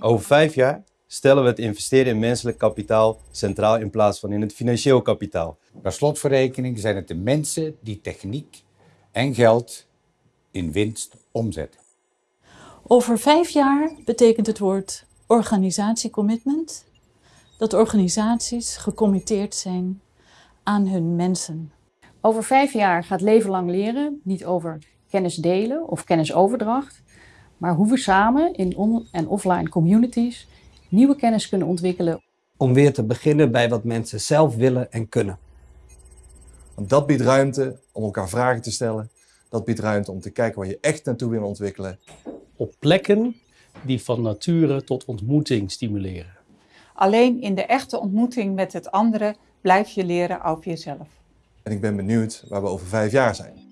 Over vijf jaar stellen we het investeren in menselijk kapitaal centraal in plaats van in het financieel kapitaal. Per slot van rekening zijn het de mensen die techniek en geld in winst omzetten. Over vijf jaar betekent het woord organisatiecommitment dat organisaties gecommitteerd zijn aan hun mensen. Over vijf jaar gaat leven lang leren niet over kennis delen of kennisoverdracht, maar hoe we samen in on- en offline communities nieuwe kennis kunnen ontwikkelen. Om weer te beginnen bij wat mensen zelf willen en kunnen. Want dat biedt ruimte om elkaar vragen te stellen. Dat biedt ruimte om te kijken waar je echt naartoe wil ontwikkelen. op plekken die van nature tot ontmoeting stimuleren. Alleen in de echte ontmoeting met het andere blijf je leren over jezelf. En ik ben benieuwd waar we over vijf jaar zijn.